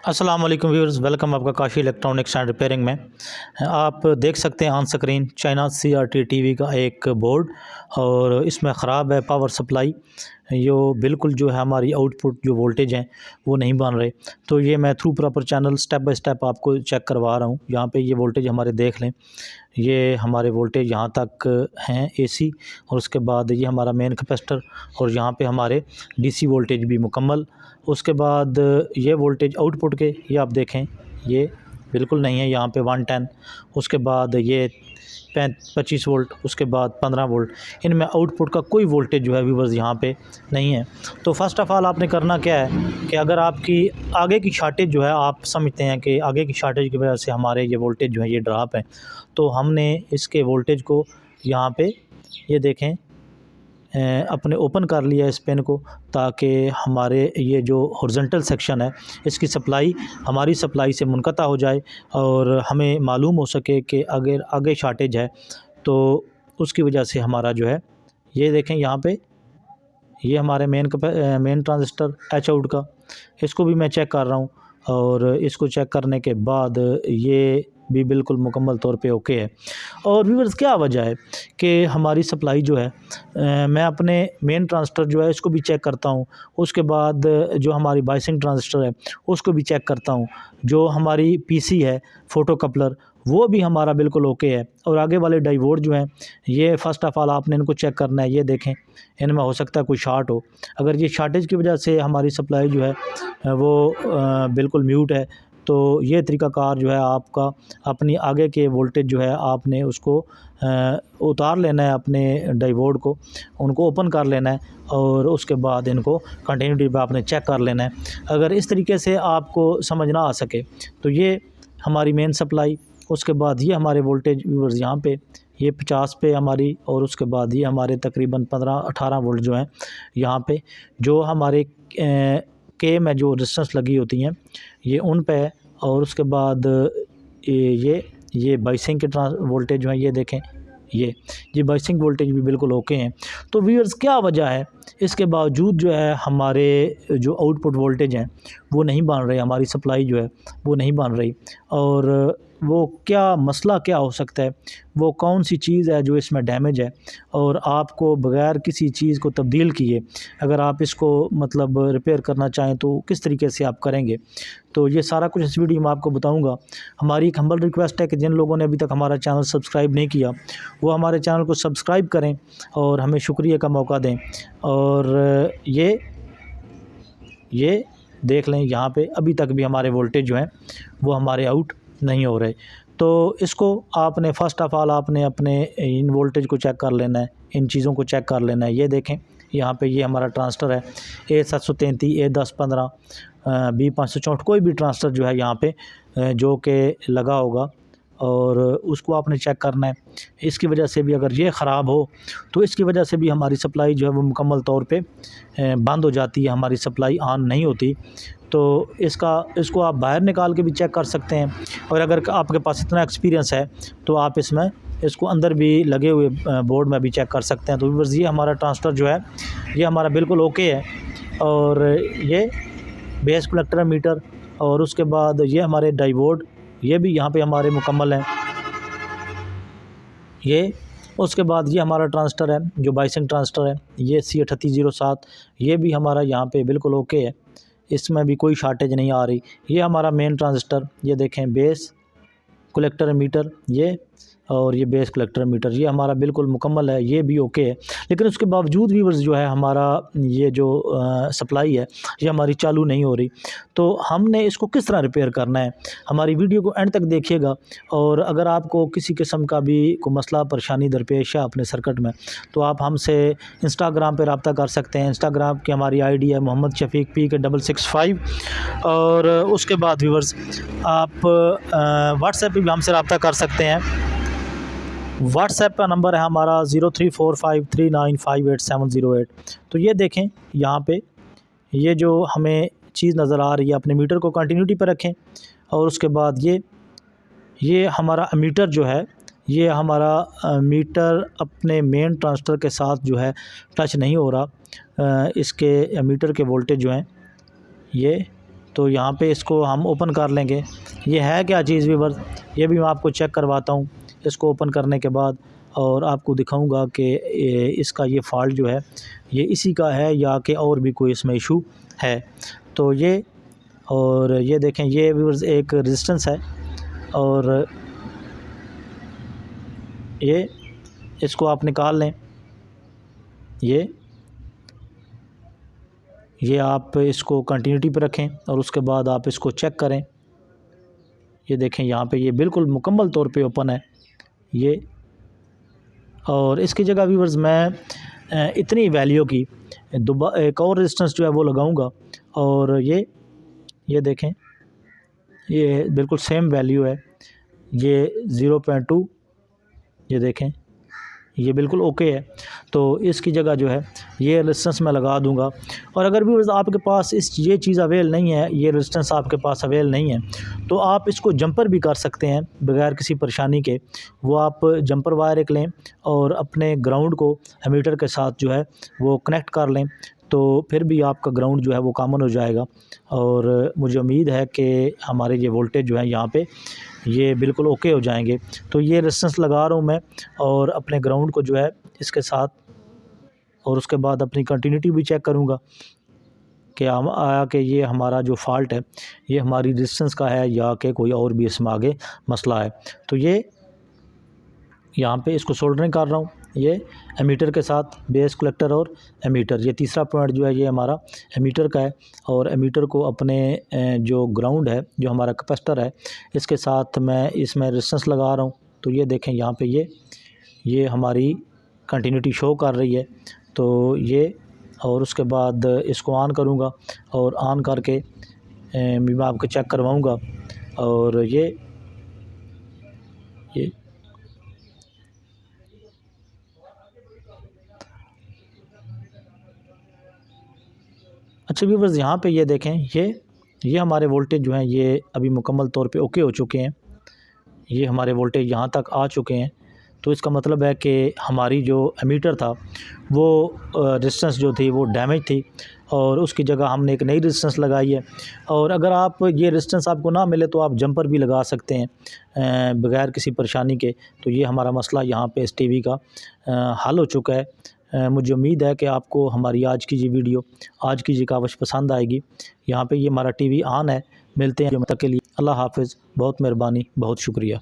अस्सलाम वालेकुम viewers, welcome आपका काशी इलेक्ट्रॉनिक्स एंड रिपेयरिंग में। आप देख सकते हैं on screen China C R T T V का एक बोर्ड और इसमें ख़राब है पावर सप्लाई यो बिल्कुल जो है हमारी आउटपुट जो वोल्टेज हैं, वो नहीं बन रहे। तो ये मैं through proper channel step by step आपको चेक करवा रहा हूँ। यहाँ पे ये वोल्टेज हमारे देख लें। ये हमारे वोल्टेज यहाँ तक हैं एसी और उसके बाद ये हमारा मेन कैपेसिटर और यहाँ पे हमारे डीसी वोल्टेज भी मुकम्मल। उसके बाद ये वोल्टेज आउटपुट के, ये आप देखें, ये बिल्कुल नहीं है यहाँ पे वन टेन, उसके बाद ये पच्चीस वोल्ट, उसके बाद पंद्रह वोल्ट। इनमें आउटपुट का कोई वोल्टेज जो है व्यूवर्स यहाँ पे नहीं है। तो फ़र्स्ट ऑफ़ ऑल आपने करना क्या है कि अगर आपकी आगे की शार्टेज जो है, आप समझते हैं कि आगे की शार्टेज की वजह से हमारे ये वोल्टेज जो है, ये ड्राप है। तो हमने इसके वोल्टेज को यहाँ पर ये देखें अपने ओपन कर लिया इस पेन को ताकि हमारे ये जो हॉरिजॉन्टल सेक्शन है, इसकी सप्लाई हमारी सप्लाई से मुनक़ता हो जाए और हमें मालूम हो सके कि अगर आगे शार्टेज है तो उसकी वजह से हमारा जो है, ये देखें यहाँ पे, ये हमारे main main transistor H out का। इसको भी मैं चेक कर रहा हूँ और इसको चेक करने के बाद ये भी बिल्कुल मुकम्मल तौर पे ओके है। और व्यूवर्स क्या वजह है कि हमारी सप्लाई जो है मैं अपने मेन ट्रांसटर जो है, इसको भी चेक करता हूँ। उसके बाद जो हमारी बाइसिंग ट्रांसटर है, उसको भी चेक करता हूँ। जो हमारी पीसी है फ़ोटो कपलर वो भी हमारा बिल्कुल ओके है। और आगे वाले डाइवोर्ड जो हैं, ये फ़र्स्ट ऑफ़ ऑल आपने इनको चेक करना है, ये देखें। इनमें हो सकता है कोई शार्ट हो। अगर ये शार्टेज की वजह से हमारी सप्लाई जो है, वो बिल्कुल म्यूट है तो ये तरीक़ाकार जो है आपका, अपनी आगे के वोल्टेज जो है आपने उसको उतार लेना है अपने डाइवोड को, उनको ओपन कर लेना है और उसके बाद इनको कंटिन्यूटी पे आपने चेक कर लेना है। अगर इस तरीके से आपको समझ ना आ सके तो ये हमारी मेन सप्लाई उसके बाद ये हमारे वोल्टेज व्यूवर्स यहाँ पे, ये पचास पे हमारी और उसके बाद ये हमारे तकरीबन पंद्रह अठारह वोल्ट जो हैं यहाँ पे, जो हमारे के में जो रिस्टेंस लगी होती हैं, ये उन पे है और उसके बाद, ये ये बाइसिंग के ट्रांस वोल्टेज जो है ये देखें, ये ये बाइसिंग वोल्टेज भी बिल्कुल ओके हैं। तो व्यूअर्स क्या वजह है? इसके बावजूद जो है, हमारे जो आउटपुट वोल्टेज हैं, वो नहीं बन रहे, हमारी सप्लाई जो है, वो नहीं बन रही। और वो क्या मसला, क्या हो सकता है? वो कौन सी चीज़ है जो इसमें डैमेज है? और आपको बग़ैर किसी चीज़ को तब्दील किए, अगर आप इसको मतलब रिपेयर करना चाहें तो किस तरीके से आप करेंगे? तो ये सारा कुछ इस वीडियो में आपको बताऊँगा। हमारी एक हम्बल रिक्वेस्ट है कि जिन लोगों ने अभी तक हमारा चैनल सब्सक्राइब नहीं किया, वो हमारे चैनल को सब्सक्राइब करें और हमें शुक्रिया का मौका दें। और ये ये देख लें, यहाँ पे अभी तक भी हमारे वोल्टेज जो हैं, वो हमारे आउट नहीं हो रहे। तो इसको आपने फ़र्स्ट ऑफ़ ऑल आपने अपने इन वोल्टेज को चेक कर लेना है, इन चीज़ों को चेक कर लेना है। ये देखें, यहाँ पे ये हमारा ट्रांसटर है ए सात सौ तैंतीस ए दस पंद्रह बी पाँच सौ चौंठ कोई भी ट्रांसटर जो है यहाँ पे जो कि लगा होगा और उसको आपने चेक करना है। इसकी वजह से भी अगर ये ख़राब हो तो इसकी वजह से भी हमारी सप्लाई जो है वो मुकम्मल तौर पे बंद हो जाती है। हमारी सप्लाई ऑन नहीं होती। तो इसका, इसको आप बाहर निकाल के भी चेक कर सकते हैं। और अगर आपके पास इतना एक्सपीरियंस है तो आप इसमें, इसको अंदर भी लगे हुए बोर्ड में भी चेक कर सकते हैं। तो बस ये हमारा ट्रांसफ़र जो है, ये हमारा बिल्कुल ओके है। और ये बेस कलेक्टर मीटर और उसके बाद ये हमारे डाइवोर्ड ये भी यहाँ पे हमारे मुकम्मल हैं। ये, उसके बाद ये हमारा ट्रांसटर है, जो बाइसिंग ट्रांसटर है, ये सी अठतीस ज़ीरो सात, ये भी हमारा यहाँ पे बिल्कुल ओके है। इसमें भी कोई शार्टेज नहीं आ रही। ये हमारा मेन ट्रांजिस्टर ये देखें बेस कलेक्टर मीटर, ये और ये बेस कलेक्टर मीटर ये हमारा बिल्कुल मुकम्मल है, ये भी ओके है। लेकिन उसके बावजूद भी जो है, हमारा ये जो सप्लाई है, ये हमारी चालू नहीं हो रही। तो हमने इसको किस तरह रिपेयर करना है? हमारी वीडियो को एंड तक देखिएगा और अगर आपको किसी किस्म का भी कोई मसला, परेशानी, दरपेश है अपने सर्कट में तो आप हमसे इंस्टाग्राम पर रबता कर सकते हैं। इंस्टाग्राम की हमारी आईडी है Mohammad Shafiq P K double six five और उसके बाद व्यूवर्स आप व्हाट्सएप पर भी हमसे रबता कर सकते हैं। व्हाट्सएप का नंबर है हमारा zero three four five three nine five eight seven zero eight. तो ये देखें, यहाँ पे ये जो हमें चीज़ नज़र आ रही है, अपने मीटर को कंटिन्यूटी पर रखें, और उसके बाद ये ये हमारा मीटर जो है, ये हमारा मीटर अपने मेन ट्रांसटर के साथ जो है टच नहीं हो रहा इसके, मीटर के वोल्टेज जो हैं, ये तो यहाँ पे इसको हम ओपन कर लेंगे। ये है क्या चीज़ वीवर्स ये भी मैं आपको चेक करवाता हूँ। इसको ओपन करने के बाद और आपको दिखाऊँगा कि इसका ये फॉल्ट जो है, ये इसी का है या कि और भी कोई इसमें इशू है। तो ये, और ये देखें, ये व्यूअर्स एक रेजिस्टेंस है और ये, इसको आप निकाल लें। ये ये आप इसको कंटिन्यूटी पर रखें और उसके बाद आप इसको चेक करें। ये देखें, यहाँ पे ये बिल्कुल मुकम्मल तौर पे ओपन है। ये। और इसकी जगह व्यूवर्स मैं इतनी वैल्यू की, दोबा, एक और रेजिस्टेंस जो है वो लगाऊँगा। और ये ये देखें, ये बिल्कुल सेम वैल्यू है। ये ज़ीरो पॉइंट टू ये देखें। ये बिल्कुल ओके है। तो इसकी जगह जो है, ये रेजिस्टेंस मैं लगा दूँगा। और अगर भी आपके पास इस, ये चीज़ अवेल नहीं है, ये रेजिस्टेंस आपके पास अवेल नहीं है तो आप इसको जंपर भी कर सकते हैं, बगैर किसी परेशानी के। वो आप जंपर वायर एक लें और अपने ग्राउंड को हमीटर के साथ जो है, वो कनेक्ट कर लें। तो फिर भी आपका ग्राउंड जो है वो कामन हो जाएगा। और मुझे उम्मीद है कि हमारे ये वोल्टेज जो है यहाँ पे, ये बिल्कुल ओके हो जाएँगे। तो ये रेजिस्टेंस लगा रहा हूँ मैं और अपने ग्राउंड को जो है इसके साथ और उसके बाद अपनी कंटिन्यूटी भी चेक करूँगा कि हम, आया कि ये हमारा जो फॉल्ट है, ये हमारी रेजिस्टेंस का है या कि कोई और भी इसमें आगे मसला है। तो ये यहाँ पे इसको सोल्डरिंग कर रहा हूँ। ये एमीटर के साथ बेस कलेक्टर और एमीटर, ये तीसरा पॉइंट जो है ये हमारा एमीटर का है और एमीटर को अपने जो ग्राउंड है, जो हमारा कैपेसिटर है, इसके साथ मैं इसमें रेजिस्टेंस लगा रहा हूँ। तो ये देखें यहाँ पे ये ये हमारी कंटिन्यूटी शो कर रही है। तो ये और उसके बाद इसको ऑन करूँगा और ऑन करके मैं आपको चेक करवाऊँगा। और ये ये अच्छा व्यूवर्स यहाँ पे ये देखें, ये ये हमारे वोल्टेज जो हैं, ये अभी मुकम्मल तौर पे ओके हो चुके हैं। ये हमारे वोल्टेज यहाँ तक आ चुके हैं। तो इसका मतलब है कि हमारी जो एमीटर था, वो रेजिस्टेंस जो थी, वो डैमेज थी और उसकी जगह हमने एक नई रेजिस्टेंस लगाई है। और अगर आप ये रेजिस्टेंस आपको ना मिले तो आप जंपर भी लगा सकते हैं बगैर किसी परेशानी के। तो ये हमारा मसला यहाँ पे इस टीवी का हल हो चुका है। मुझे उम्मीद है कि आपको हमारी आज की ये वीडियो, आज की ये कावश पसंद आएगी। यहाँ पे ये हमारा टीवी ऑन है। मिलते हैं तक के लिए अल्लाह हाफिज़। बहुत मेहरबानी, बहुत शुक्रिया।